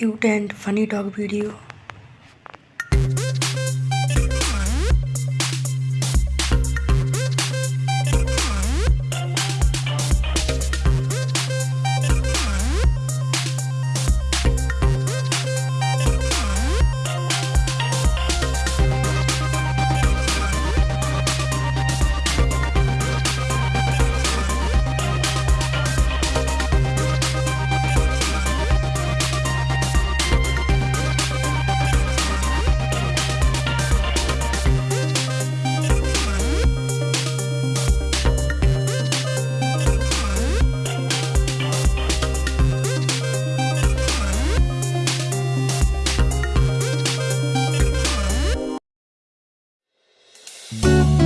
cute and funny dog video Música